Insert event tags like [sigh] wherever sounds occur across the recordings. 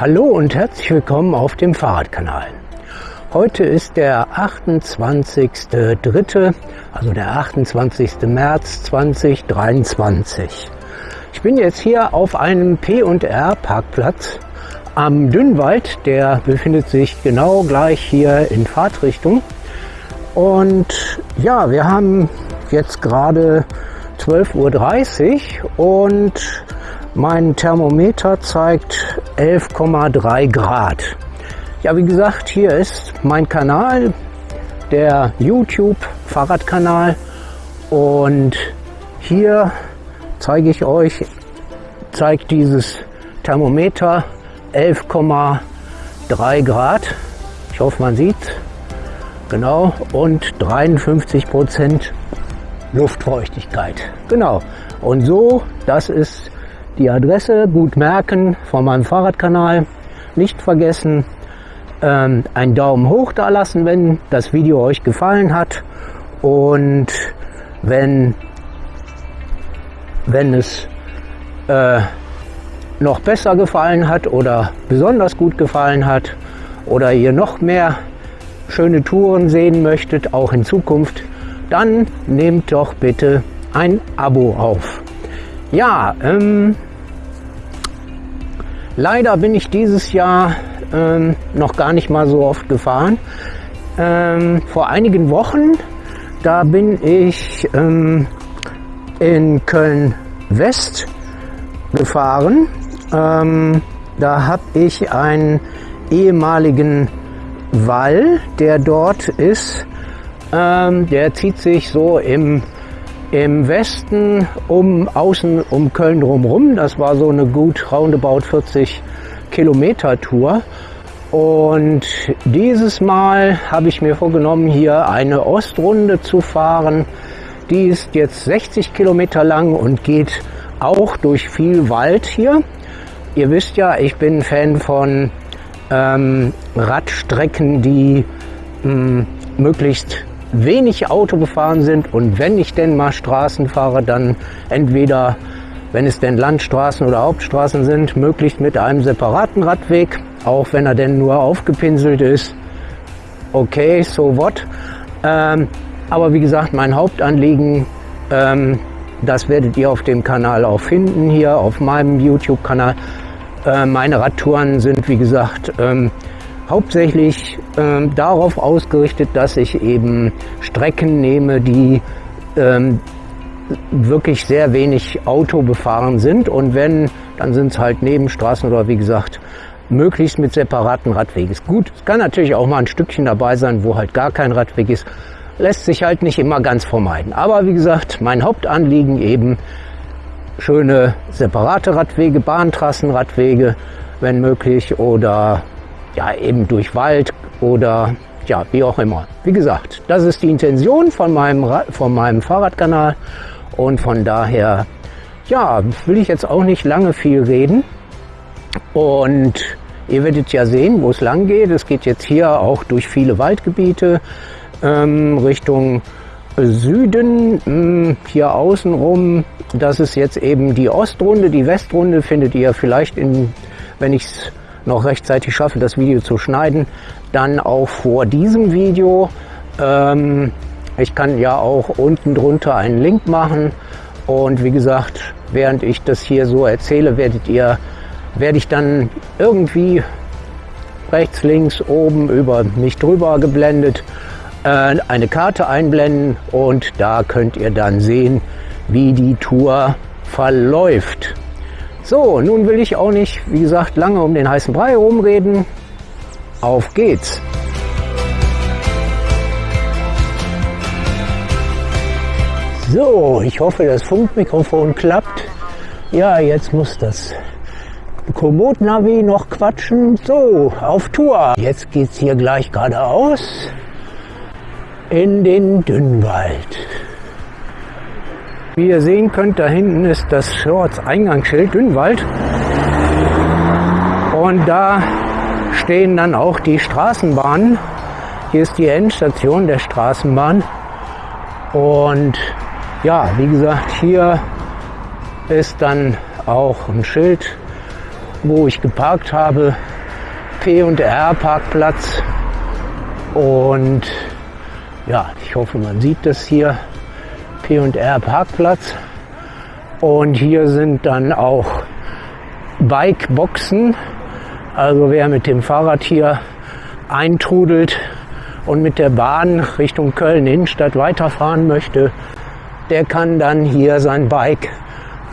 Hallo und herzlich willkommen auf dem Fahrradkanal. Heute ist der 28.03., also der 28. März 2023. Ich bin jetzt hier auf einem P&R Parkplatz am Dünnwald. Der befindet sich genau gleich hier in Fahrtrichtung. Und ja, wir haben jetzt gerade 12.30 Uhr und mein Thermometer zeigt 11,3 Grad. Ja, wie gesagt, hier ist mein Kanal, der YouTube Fahrradkanal und hier zeige ich euch, zeigt dieses Thermometer 11,3 Grad. Ich hoffe, man sieht genau und 53 Prozent Luftfeuchtigkeit. Genau. Und so, das ist die Adresse gut merken von meinem Fahrradkanal. Nicht vergessen, ähm, einen Daumen hoch da lassen, wenn das Video euch gefallen hat. Und wenn, wenn es äh, noch besser gefallen hat oder besonders gut gefallen hat oder ihr noch mehr schöne Touren sehen möchtet, auch in Zukunft, dann nehmt doch bitte ein Abo auf. Ja, ähm, Leider bin ich dieses Jahr ähm, noch gar nicht mal so oft gefahren. Ähm, vor einigen Wochen, da bin ich ähm, in Köln West gefahren. Ähm, da habe ich einen ehemaligen Wall, der dort ist. Ähm, der zieht sich so im im Westen um außen um Köln drumherum. Das war so eine gut roundabout 40 Kilometer Tour. Und dieses Mal habe ich mir vorgenommen, hier eine Ostrunde zu fahren. Die ist jetzt 60 Kilometer lang und geht auch durch viel Wald hier. Ihr wisst ja, ich bin Fan von ähm, Radstrecken, die mh, hm, möglichst wenig Auto gefahren sind und wenn ich denn mal Straßen fahre, dann entweder, wenn es denn Landstraßen oder Hauptstraßen sind, möglichst mit einem separaten Radweg, auch wenn er denn nur aufgepinselt ist. Okay, so what. Ähm, aber wie gesagt, mein Hauptanliegen, ähm, das werdet ihr auf dem Kanal auch finden, hier auf meinem YouTube-Kanal. Äh, meine Radtouren sind, wie gesagt, ähm, hauptsächlich ähm, darauf ausgerichtet, dass ich eben Strecken nehme, die ähm, wirklich sehr wenig Auto befahren sind und wenn, dann sind es halt Nebenstraßen oder wie gesagt, möglichst mit separaten Radwegen. Gut, es kann natürlich auch mal ein Stückchen dabei sein, wo halt gar kein Radweg ist. Lässt sich halt nicht immer ganz vermeiden. Aber wie gesagt, mein Hauptanliegen eben schöne separate Radwege, Bahntrassenradwege, wenn möglich, oder ja, eben durch Wald oder ja, wie auch immer. Wie gesagt, das ist die Intention von meinem, von meinem Fahrradkanal und von daher, ja, will ich jetzt auch nicht lange viel reden und ihr werdet ja sehen, wo es lang geht. Es geht jetzt hier auch durch viele Waldgebiete ähm, Richtung Süden, hm, hier außenrum. Das ist jetzt eben die Ostrunde. Die Westrunde findet ihr vielleicht in, wenn ich es noch rechtzeitig schaffe, das Video zu schneiden, dann auch vor diesem Video. Ähm, ich kann ja auch unten drunter einen Link machen und wie gesagt, während ich das hier so erzähle, werdet ihr, werde ich dann irgendwie rechts, links, oben über mich drüber geblendet äh, eine Karte einblenden und da könnt ihr dann sehen, wie die Tour verläuft. So, nun will ich auch nicht, wie gesagt, lange um den heißen Brei rumreden. Auf geht's! So, ich hoffe, das Funkmikrofon klappt. Ja, jetzt muss das Komoot-Navi noch quatschen. So, auf Tour. Jetzt geht's hier gleich geradeaus in den Dünnwald. Wie ihr sehen könnt, da hinten ist das Eingangsschild Dünnwald. Und da stehen dann auch die Straßenbahnen. Hier ist die Endstation der Straßenbahn. Und ja, wie gesagt, hier ist dann auch ein Schild wo ich geparkt habe. P&R Parkplatz. Und ja, ich hoffe, man sieht das hier. P&R Parkplatz. Und hier sind dann auch Bikeboxen. Also wer mit dem Fahrrad hier eintrudelt und mit der Bahn Richtung Köln Innenstadt weiterfahren möchte, der kann dann hier sein Bike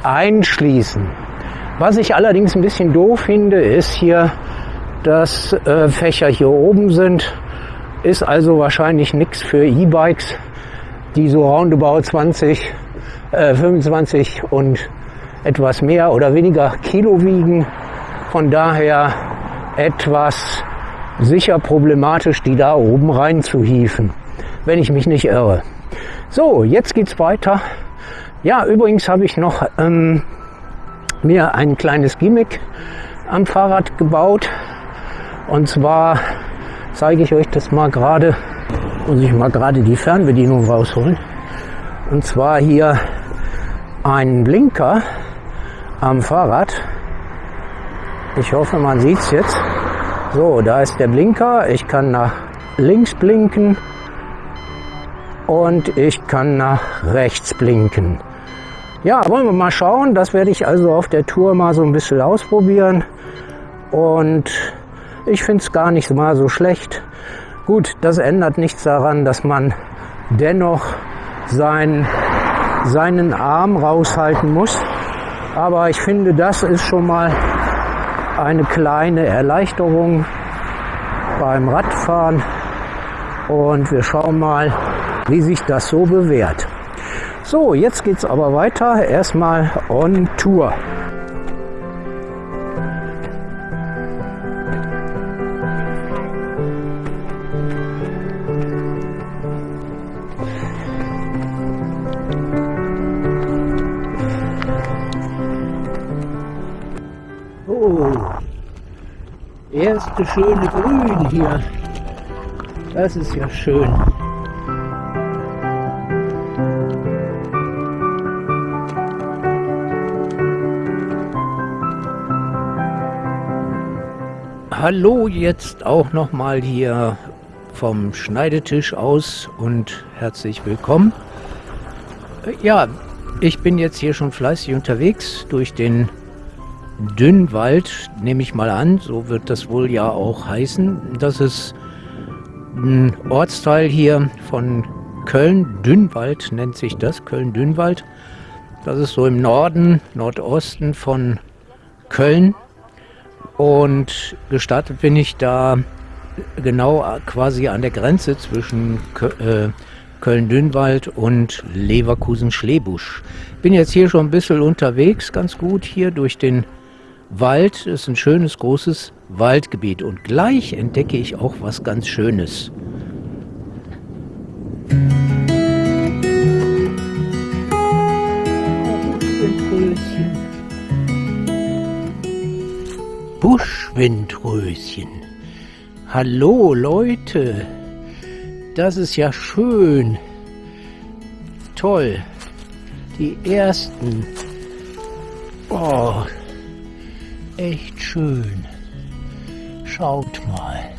einschließen. Was ich allerdings ein bisschen doof finde, ist hier, dass äh, Fächer hier oben sind. Ist also wahrscheinlich nichts für E-Bikes, die so roundabout 20, äh, 25 und etwas mehr oder weniger Kilo wiegen. Von daher etwas sicher problematisch, die da oben rein zu hieven, wenn ich mich nicht irre. So, jetzt geht's weiter. Ja, übrigens habe ich noch ähm, mir ein kleines Gimmick am Fahrrad gebaut. Und zwar zeige ich euch das mal gerade. Muss ich mal gerade die Fernbedienung rausholen. Und zwar hier ein Blinker am Fahrrad. Ich hoffe, man sieht es jetzt. So, da ist der Blinker. Ich kann nach links blinken und ich kann nach rechts blinken. Ja, wollen wir mal schauen. Das werde ich also auf der Tour mal so ein bisschen ausprobieren. Und ich finde es gar nicht mal so schlecht. Gut, das ändert nichts daran, dass man dennoch sein, seinen Arm raushalten muss. Aber ich finde, das ist schon mal eine kleine Erleichterung beim Radfahren und wir schauen mal, wie sich das so bewährt. So, jetzt geht es aber weiter. Erstmal on Tour. Erste schöne Grün hier. Das ist ja schön. Hallo jetzt auch noch mal hier vom Schneidetisch aus und herzlich willkommen. Ja, ich bin jetzt hier schon fleißig unterwegs durch den Dünnwald, nehme ich mal an, so wird das wohl ja auch heißen. Das ist ein Ortsteil hier von Köln, Dünnwald nennt sich das, Köln-Dünnwald. Das ist so im Norden, Nordosten von Köln. Und gestartet bin ich da genau quasi an der Grenze zwischen äh, Köln-Dünnwald und Leverkusen-Schlebusch. Bin jetzt hier schon ein bisschen unterwegs, ganz gut hier durch den Wald ist ein schönes, großes Waldgebiet und gleich entdecke ich auch was ganz Schönes. Buschwindröschen. Hallo Leute, das ist ja schön. Toll. Die ersten. Oh, echt schön. Schaut mal.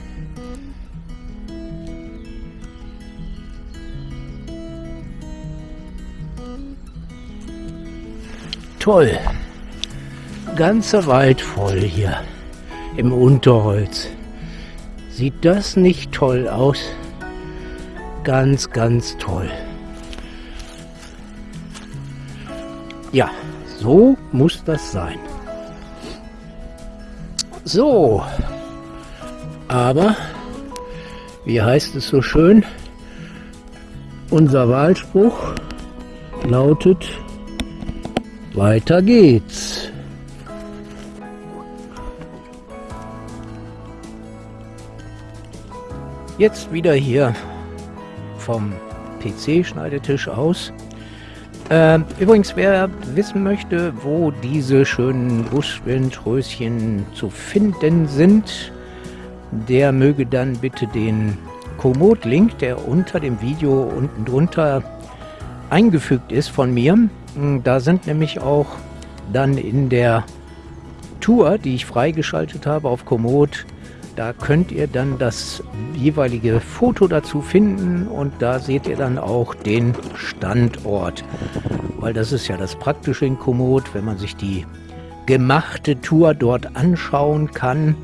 Toll. Ganzer Wald voll hier im Unterholz. Sieht das nicht toll aus? Ganz, ganz toll. Ja, so muss das sein. So, aber, wie heißt es so schön, unser Wahlspruch lautet, weiter geht's. Jetzt wieder hier vom PC-Schneidetisch aus äh, übrigens, wer wissen möchte, wo diese schönen Buschwindröschen zu finden sind, der möge dann bitte den Komoot-Link, der unter dem Video unten drunter eingefügt ist von mir. Da sind nämlich auch dann in der Tour, die ich freigeschaltet habe auf Komoot, da könnt ihr dann das jeweilige Foto dazu finden und da seht ihr dann auch den Standort. Weil das ist ja das Praktische in Komoot, wenn man sich die gemachte Tour dort anschauen kann,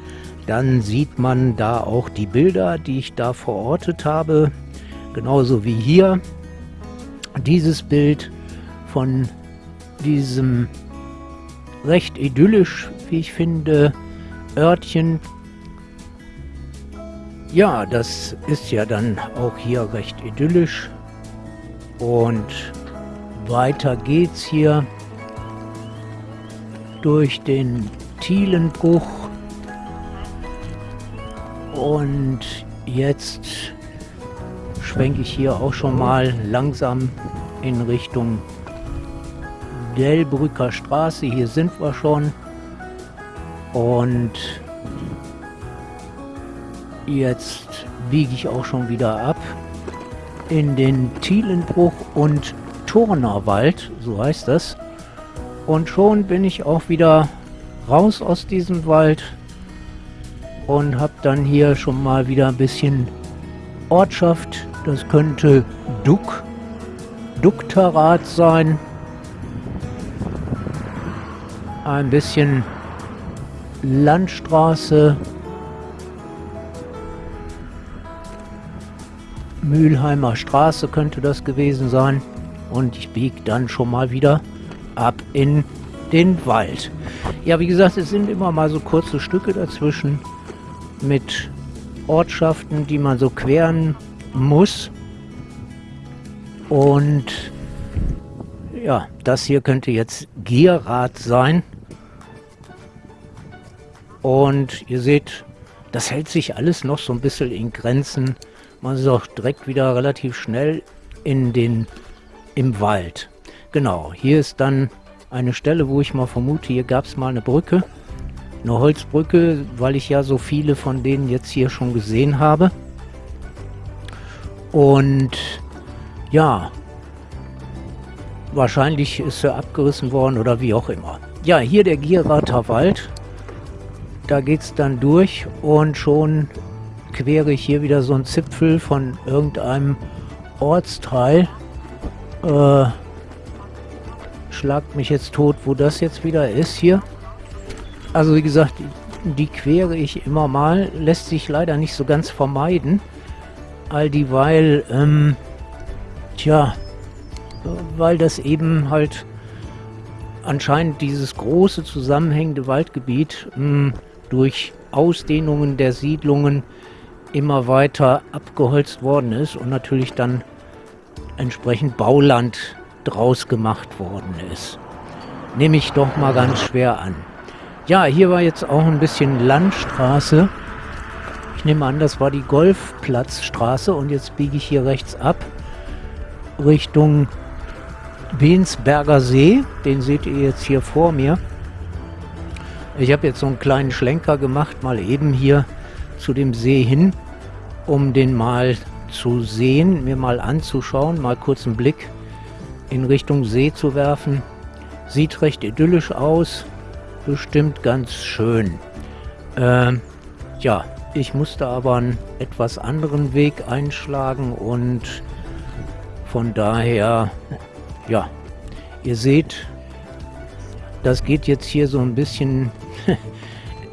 dann sieht man da auch die Bilder, die ich da verortet habe. Genauso wie hier dieses Bild von diesem recht idyllisch, wie ich finde, Örtchen ja, das ist ja dann auch hier recht idyllisch. Und weiter geht's hier durch den Thielenbruch. Und jetzt schwenke ich hier auch schon mal langsam in Richtung Delbrücker Straße. Hier sind wir schon. Und Jetzt biege ich auch schon wieder ab in den Thielenbruch und Turnerwald, so heißt das. Und schon bin ich auch wieder raus aus diesem Wald und habe dann hier schon mal wieder ein bisschen Ortschaft. Das könnte Duck, Duktarat sein. Ein bisschen Landstraße Mülheimer Straße könnte das gewesen sein. Und ich biege dann schon mal wieder ab in den Wald. Ja, wie gesagt, es sind immer mal so kurze Stücke dazwischen mit Ortschaften, die man so queren muss. Und ja, das hier könnte jetzt Gierrad sein. Und ihr seht, das hält sich alles noch so ein bisschen in Grenzen man ist auch direkt wieder relativ schnell in den, im Wald. Genau, hier ist dann eine Stelle, wo ich mal vermute, hier gab es mal eine Brücke. Eine Holzbrücke, weil ich ja so viele von denen jetzt hier schon gesehen habe. Und ja, wahrscheinlich ist sie abgerissen worden oder wie auch immer. Ja, hier der Gierrater Wald. Da geht es dann durch und schon quere ich hier wieder so einen Zipfel von irgendeinem Ortsteil. Äh, schlagt mich jetzt tot, wo das jetzt wieder ist hier. Also wie gesagt, die, quere ich immer mal. Lässt sich leider nicht so ganz vermeiden. All dieweil, ähm, tja, weil das eben halt anscheinend dieses große zusammenhängende Waldgebiet mh, hm, durch Ausdehnungen der Siedlungen immer weiter abgeholzt worden ist und natürlich dann entsprechend Bauland draus gemacht worden ist. Nehme ich doch mal ganz schwer an. Ja, hier war jetzt auch ein bisschen Landstraße. Ich nehme an, das war die Golfplatzstraße und jetzt biege ich hier rechts ab Richtung Bensberger See. Den seht ihr jetzt hier vor mir. Ich habe jetzt so einen kleinen Schlenker gemacht, mal eben hier zu dem See hin, um den mal zu sehen, mir mal anzuschauen, mal kurz einen Blick in Richtung See zu werfen. Sieht recht idyllisch aus, bestimmt ganz schön. Ähm, ja, ich musste aber einen etwas anderen Weg einschlagen und von daher, ja, ihr seht, das geht jetzt hier so ein bisschen [laughs]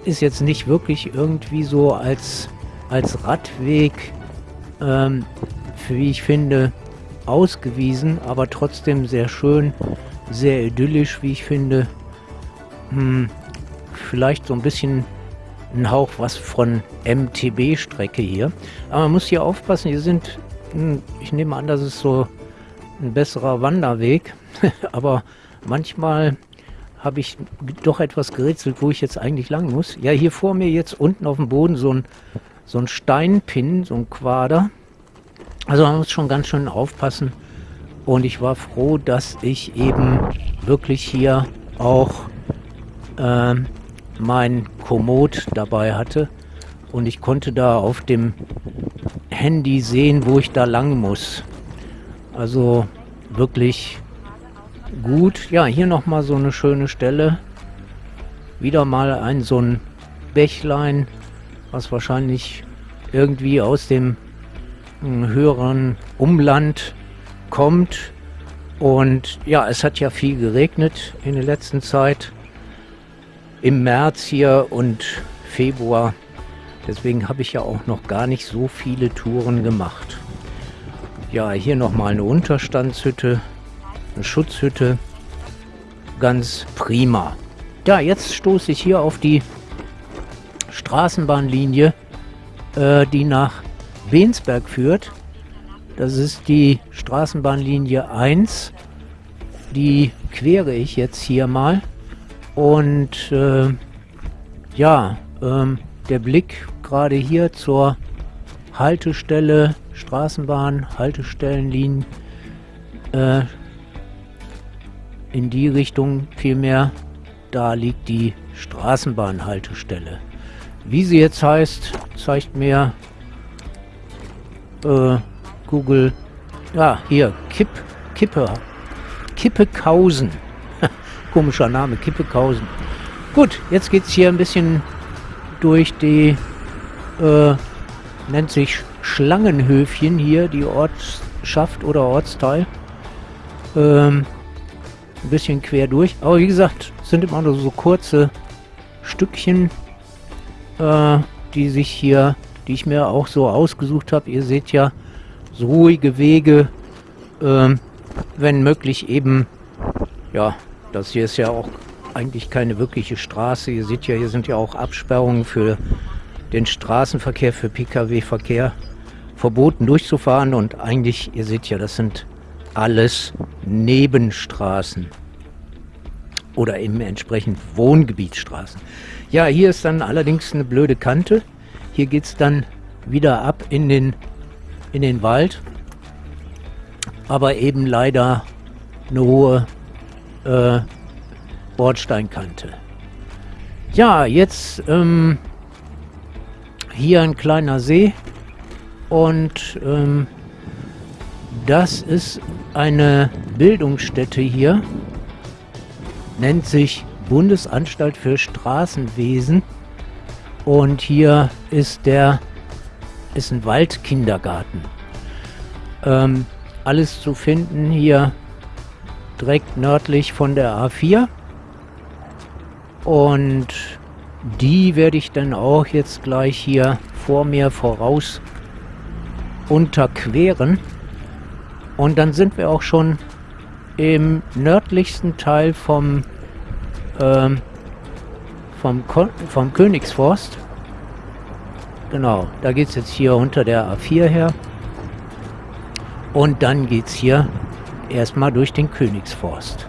ist jetzt nicht wirklich irgendwie so als, als Radweg, ähm, wie ich finde, ausgewiesen, aber trotzdem sehr schön, sehr idyllisch, wie ich finde. Hm, vielleicht so ein bisschen ein Hauch was von MTB-Strecke hier. Aber man muss hier aufpassen, hier sind, hm, ich nehme an, das ist so ein besserer Wanderweg, [laughs] aber manchmal habe ich doch etwas gerätselt, wo ich jetzt eigentlich lang muss. Ja, hier vor mir jetzt unten auf dem Boden so ein, so ein Steinpin, so ein Quader. Also man muss schon ganz schön aufpassen. Und ich war froh, dass ich eben wirklich hier auch äh, mein Komoot dabei hatte. Und ich konnte da auf dem Handy sehen, wo ich da lang muss. Also wirklich gut. Ja, hier nochmal so eine schöne Stelle. wieder mal ein so ein Bächlein, was wahrscheinlich irgendwie aus dem hm, höheren Umland kommt. Und ja, es hat ja viel geregnet in der letzten Zeit. Im März hier und Februar. Deswegen habe ich ja auch noch gar nicht so viele Touren gemacht. Ja, hier nochmal eine Unterstandshütte, eine Schutzhütte. Ganz prima. Ja, jetzt stoße ich hier auf die Straßenbahnlinie, äh, die nach Bensberg führt. Das ist die Straßenbahnlinie 1. Die quere ich jetzt hier mal. Und äh, ja, ähm, der Blick gerade hier zur Haltestelle Straßenbahn, Haltestellenlinien äh, in die Richtung vielmehr, da liegt die Straßenbahnhaltestelle. Wie sie jetzt heißt, zeigt mir äh, Google. Ja, hier, Kipp, Kippe, Kippekausen. [laughs] Komischer Name, Kippekausen. Gut, jetzt geht es hier ein bisschen durch die, äh, nennt sich Schlangenhöfchen hier, die Ortschaft oder Ortsteil. Ähm, ein bisschen quer durch. Aber wie gesagt, sind immer nur so kurze Stückchen, äh, die sich hier, die ich mir auch so ausgesucht habe. Ihr seht ja, so ruhige Wege, äh, wenn möglich eben, ja, das hier ist ja auch eigentlich keine wirkliche Straße. Ihr seht ja, hier sind ja auch Absperrungen für den Straßenverkehr, für Pkw-Verkehr verboten durchzufahren und eigentlich, ihr seht ja, das sind alles Nebenstraßen oder eben entsprechend Wohngebietsstraßen. Ja, hier ist dann allerdings eine blöde Kante. Hier geht es dann wieder ab in den, in den Wald, aber eben leider eine hohe äh, Bordsteinkante. Ja, jetzt ähm, hier ein kleiner See und ähm, das ist eine Bildungsstätte hier, nennt sich Bundesanstalt für Straßenwesen und hier ist der ist ein Waldkindergarten. Ähm, alles zu finden hier direkt nördlich von der A4 und die werde ich dann auch jetzt gleich hier vor mir voraus unterqueren. Und dann sind wir auch schon im nördlichsten Teil vom, ähm, vom, vom Königsforst. Genau, da geht es jetzt hier unter der A4 her. Und dann geht es hier erstmal durch den Königsforst.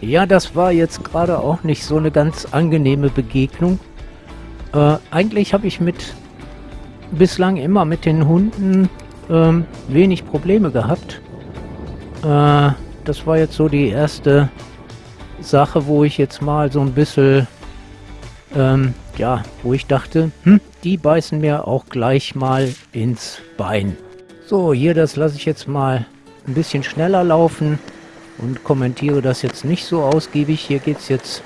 Ja, das war jetzt gerade auch nicht so eine ganz angenehme Begegnung. Äh, eigentlich habe ich mit bislang immer mit den Hunden ähm, wenig Probleme gehabt. Äh, das war jetzt so die erste Sache, wo ich jetzt mal so ein bisschen, ähm, ja, wo ich dachte, hm, die beißen mir auch gleich mal ins Bein. So, hier, das lasse ich jetzt mal ein bisschen schneller laufen und kommentiere das jetzt nicht so ausgiebig. Hier geht es jetzt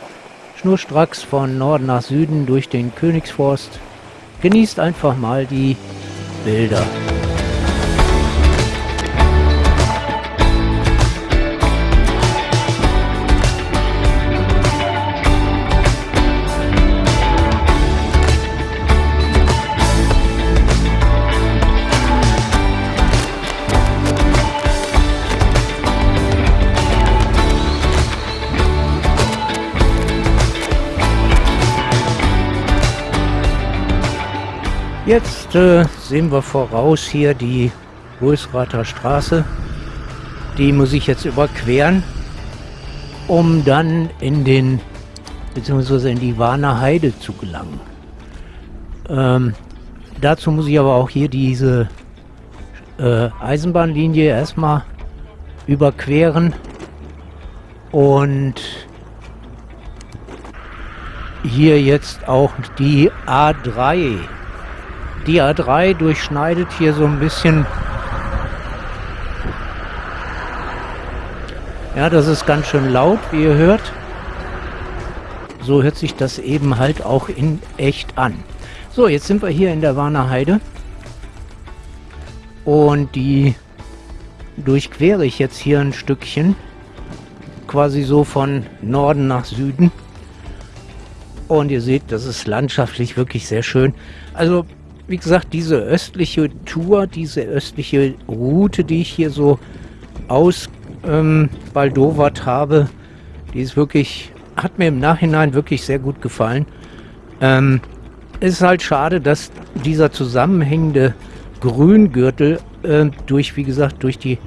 schnurstracks von Norden nach Süden durch den Königsforst. Genießt einfach mal die Bilder. Jetzt äh, sehen wir voraus hier die Rösrather Straße. Die muss ich jetzt überqueren, um dann in den beziehungsweise in die Warner Heide zu gelangen. Ähm, dazu muss ich aber auch hier diese äh, Eisenbahnlinie erstmal überqueren und hier jetzt auch die A3 die A3 durchschneidet hier so ein bisschen. Ja, das ist ganz schön laut, wie ihr hört. So hört sich das eben halt auch in echt an. So, jetzt sind wir hier in der Warner Heide. Und die durchquere ich jetzt hier ein Stückchen. Quasi so von Norden nach Süden. Und ihr seht, das ist landschaftlich wirklich sehr schön. Also wie gesagt, diese östliche Tour, diese östliche Route, die ich hier so aus ähm, habe, die ist wirklich, hat mir im Nachhinein wirklich sehr gut gefallen. Ähm, es ist halt schade, dass dieser zusammenhängende Grüngürtel äh, durch, wie gesagt, durch die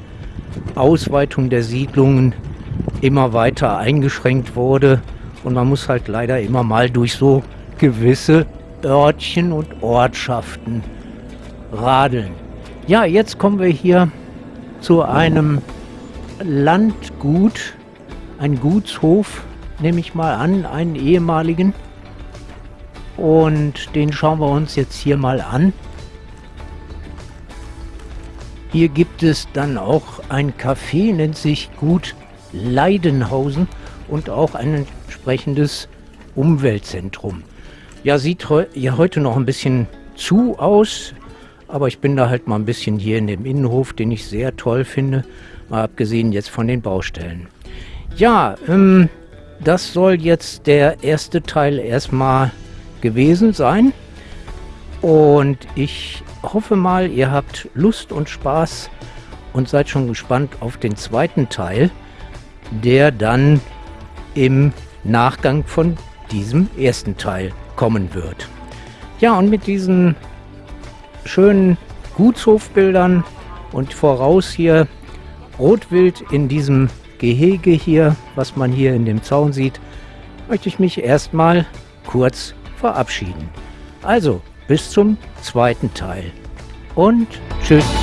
Ausweitung der Siedlungen immer weiter eingeschränkt wurde. Und man muss halt leider immer mal durch so gewisse Örtchen und Ortschaften radeln. Ja, jetzt kommen wir hier zu einem Landgut, ein Gutshof, nehme ich mal an, einen ehemaligen. Und den schauen wir uns jetzt hier mal an. Hier gibt es dann auch ein Café, nennt sich Gut Leidenhausen und auch ein entsprechendes Umweltzentrum. Ja, sieht heu ja heute noch ein bisschen zu aus, aber ich bin da halt mal ein bisschen hier in dem Innenhof, den ich sehr toll finde, mal abgesehen jetzt von den Baustellen. Ja, ähm, das soll jetzt der erste Teil erstmal gewesen sein. Und ich hoffe mal, ihr habt Lust und Spaß und seid schon gespannt auf den zweiten Teil, der dann im Nachgang von diesem ersten Teil kommen wird. Ja, und mit diesen schönen Gutshofbildern und voraus hier Rotwild in diesem Gehege hier, was man hier in dem Zaun sieht, möchte ich mich erstmal kurz verabschieden. Also, bis zum zweiten Teil. Und tschüss.